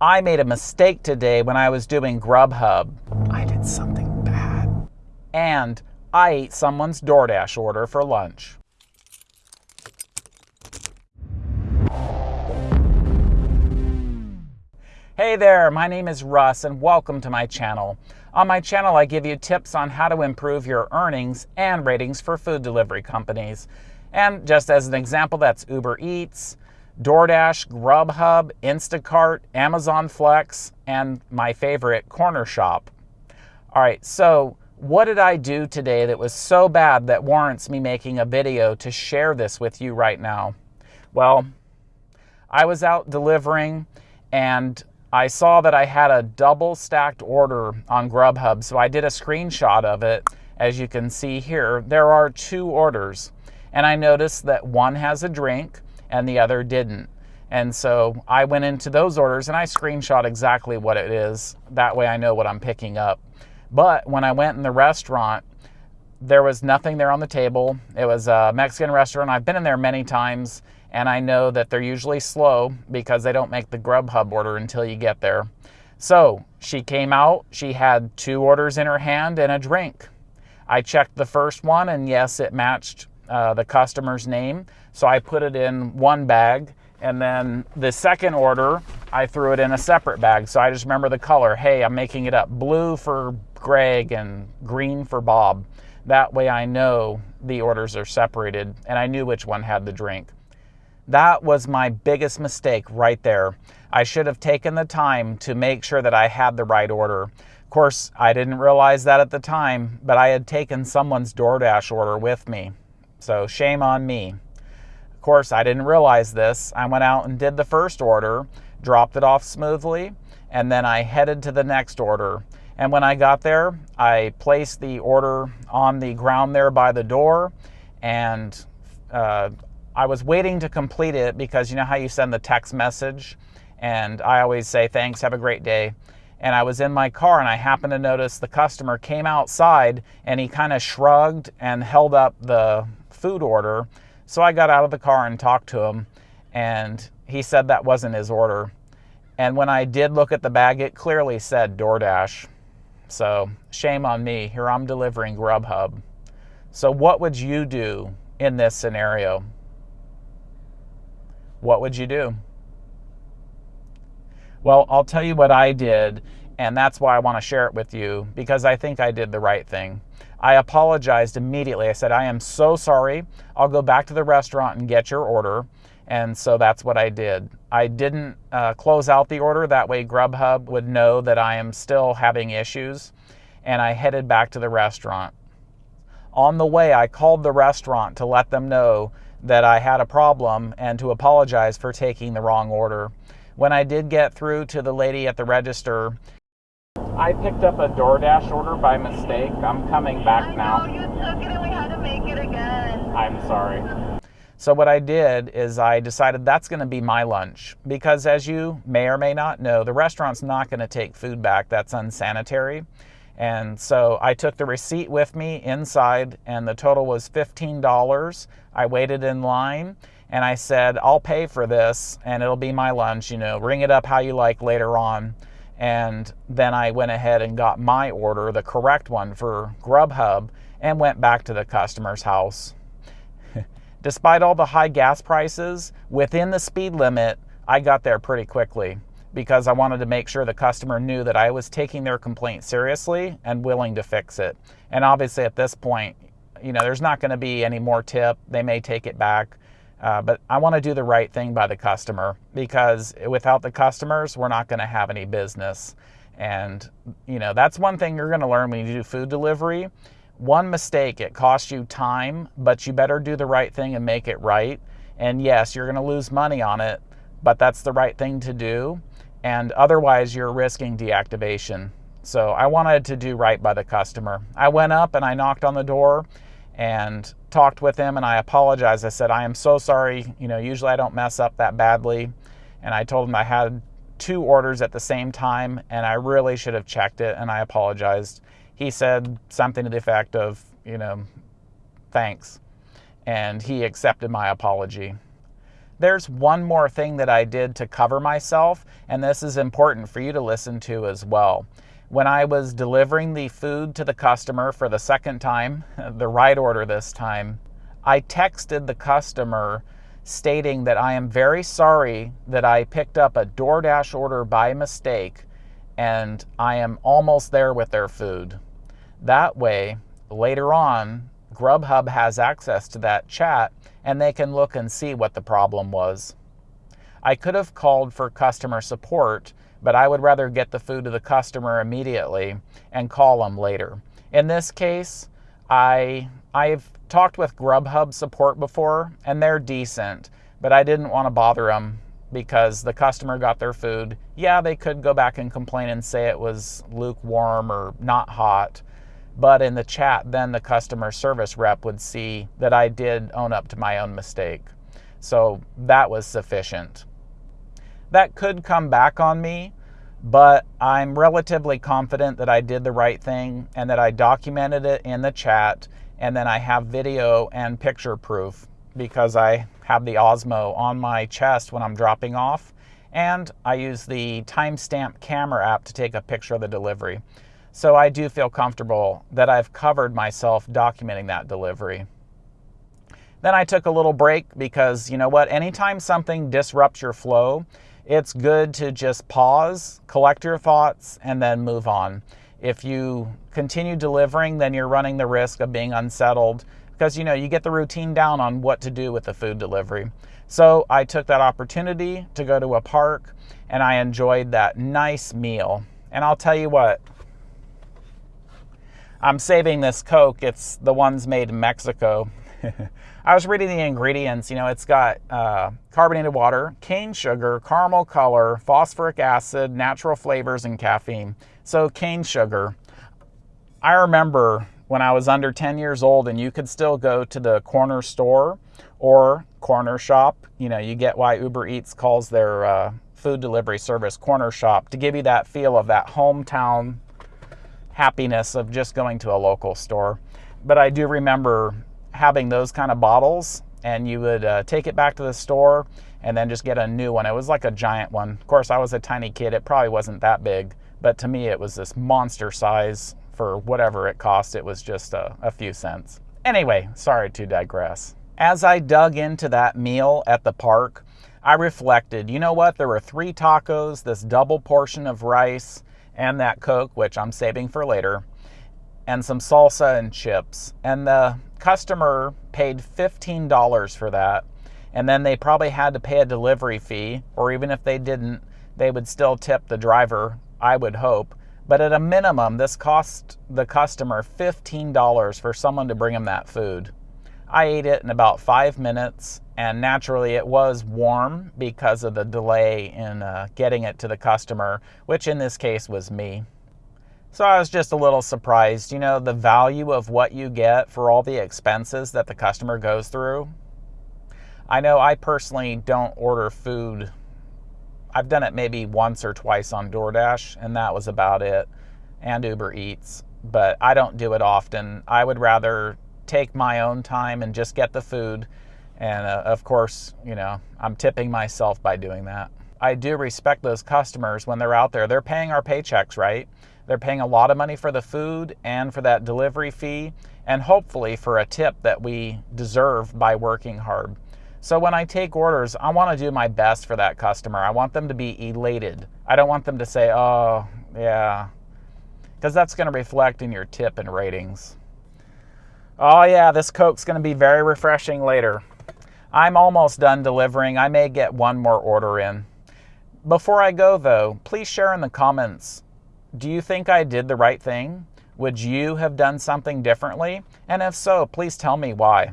I made a mistake today when I was doing Grubhub. I did something bad. And I ate someone's DoorDash order for lunch. Hey there, my name is Russ and welcome to my channel. On my channel, I give you tips on how to improve your earnings and ratings for food delivery companies. And just as an example, that's Uber Eats, DoorDash, Grubhub, Instacart, Amazon Flex, and my favorite, Cornershop. All right, so what did I do today that was so bad that warrants me making a video to share this with you right now? Well, I was out delivering and I saw that I had a double stacked order on Grubhub, so I did a screenshot of it. As you can see here, there are two orders, and I noticed that one has a drink and the other didn't. And so I went into those orders and I screenshot exactly what it is. That way I know what I'm picking up. But when I went in the restaurant, there was nothing there on the table. It was a Mexican restaurant. I've been in there many times and I know that they're usually slow because they don't make the Grubhub order until you get there. So she came out, she had two orders in her hand and a drink. I checked the first one and yes, it matched uh, the customer's name. So I put it in one bag. And then the second order, I threw it in a separate bag. So I just remember the color. Hey, I'm making it up blue for Greg and green for Bob. That way I know the orders are separated and I knew which one had the drink. That was my biggest mistake right there. I should have taken the time to make sure that I had the right order. Of course, I didn't realize that at the time, but I had taken someone's DoorDash order with me. So shame on me. Course, I didn't realize this. I went out and did the first order, dropped it off smoothly, and then I headed to the next order. And when I got there, I placed the order on the ground there by the door, and uh, I was waiting to complete it because you know how you send the text message, and I always say, Thanks, have a great day. And I was in my car, and I happened to notice the customer came outside and he kind of shrugged and held up the food order. So I got out of the car and talked to him, and he said that wasn't his order. And when I did look at the bag, it clearly said DoorDash. So shame on me. Here I'm delivering Grubhub. So, what would you do in this scenario? What would you do? Well, I'll tell you what I did, and that's why I want to share it with you because I think I did the right thing. I apologized immediately. I said, I am so sorry. I'll go back to the restaurant and get your order. And so that's what I did. I didn't uh, close out the order. That way, Grubhub would know that I am still having issues. And I headed back to the restaurant. On the way, I called the restaurant to let them know that I had a problem and to apologize for taking the wrong order. When I did get through to the lady at the register, I picked up a DoorDash order by mistake. I'm coming back I now. you took it and we had to make it again. I'm sorry. So what I did is I decided that's going to be my lunch because as you may or may not know, the restaurant's not going to take food back. That's unsanitary. And so I took the receipt with me inside and the total was $15. I waited in line and I said, I'll pay for this and it'll be my lunch, you know, ring it up how you like later on. And then I went ahead and got my order, the correct one for Grubhub, and went back to the customer's house. Despite all the high gas prices, within the speed limit, I got there pretty quickly because I wanted to make sure the customer knew that I was taking their complaint seriously and willing to fix it. And obviously, at this point, you know, there's not going to be any more tip. They may take it back. Uh, but I want to do the right thing by the customer because without the customers, we're not going to have any business. And, you know, that's one thing you're going to learn when you do food delivery. One mistake, it costs you time, but you better do the right thing and make it right. And yes, you're going to lose money on it, but that's the right thing to do. And otherwise, you're risking deactivation. So I wanted to do right by the customer. I went up and I knocked on the door and talked with him and I apologized. I said, I am so sorry. You know, usually I don't mess up that badly. And I told him I had two orders at the same time and I really should have checked it and I apologized. He said something to the effect of, you know, thanks. And he accepted my apology. There's one more thing that I did to cover myself, and this is important for you to listen to as well. When I was delivering the food to the customer for the second time, the right order this time, I texted the customer stating that I am very sorry that I picked up a DoorDash order by mistake and I am almost there with their food. That way, later on, Grubhub has access to that chat and they can look and see what the problem was. I could have called for customer support, but I would rather get the food to the customer immediately and call them later. In this case, I I've talked with Grubhub support before and they're decent, but I didn't want to bother them because the customer got their food. Yeah, they could go back and complain and say it was lukewarm or not hot, but in the chat, then the customer service rep would see that I did own up to my own mistake. So that was sufficient. That could come back on me, but I'm relatively confident that I did the right thing and that I documented it in the chat and then I have video and picture proof because I have the Osmo on my chest when I'm dropping off and I use the timestamp camera app to take a picture of the delivery. So I do feel comfortable that I've covered myself documenting that delivery. Then I took a little break because you know what? Anytime something disrupts your flow, it's good to just pause, collect your thoughts, and then move on. If you continue delivering, then you're running the risk of being unsettled because you know you get the routine down on what to do with the food delivery. So I took that opportunity to go to a park and I enjoyed that nice meal. And I'll tell you what, I'm saving this Coke. It's the ones made in Mexico. I was reading the ingredients. You know, it's got uh, carbonated water, cane sugar, caramel color, phosphoric acid, natural flavors, and caffeine. So, cane sugar. I remember when I was under 10 years old and you could still go to the corner store or corner shop. You know, you get why Uber Eats calls their uh, food delivery service Cornershop to give you that feel of that hometown happiness of just going to a local store. But I do remember having those kind of bottles, and you would uh, take it back to the store and then just get a new one. It was like a giant one. Of course, I was a tiny kid, it probably wasn't that big, but to me, it was this monster size for whatever it cost. It was just a, a few cents. Anyway, sorry to digress. As I dug into that meal at the park, I reflected, you know what? There were three tacos, this double portion of rice, and that Coke, which I'm saving for later, and some salsa and chips. And the customer paid $15 for that. And then they probably had to pay a delivery fee, or even if they didn't, they would still tip the driver, I would hope. But at a minimum, this cost the customer $15 for someone to bring them that food. I ate it in about five minutes, and naturally, it was warm because of the delay in uh, getting it to the customer, which in this case was me. So I was just a little surprised, you know, the value of what you get for all the expenses that the customer goes through. I know I personally don't order food. I've done it maybe once or twice on DoorDash, and that was about it, and Uber Eats, but I don't do it often. I would rather take my own time and just get the food. And uh, of course, you know, I'm tipping myself by doing that. I do respect those customers when they're out there. They're paying our paychecks, right? They're paying a lot of money for the food and for that delivery fee, and hopefully for a tip that we deserve by working hard. So when I take orders, I want to do my best for that customer. I want them to be elated. I don't want them to say, oh, yeah, because that's going to reflect in your tip and ratings. Oh, yeah, this Coke's going to be very refreshing later. I'm almost done delivering. I may get one more order in. Before I go, though, please share in the comments do you think I did the right thing? Would you have done something differently? And if so, please tell me why.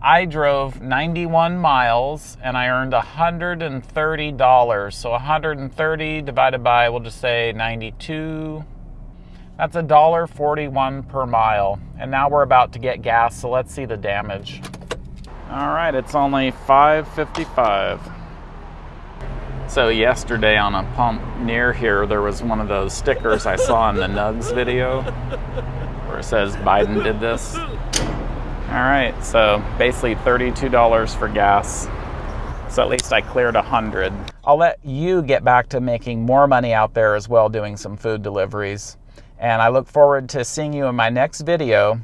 I drove 91 miles and I earned $130. So 130 divided by, we'll just say 92 that's a dollar forty-one per mile. And now we're about to get gas, so let's see the damage. All right, it's only 5.55. So yesterday on a pump near here, there was one of those stickers I saw in the Nugs video where it says Biden did this. All right, so basically $32 for gas. So at least I cleared 100. I'll let you get back to making more money out there as well doing some food deliveries. And I look forward to seeing you in my next video.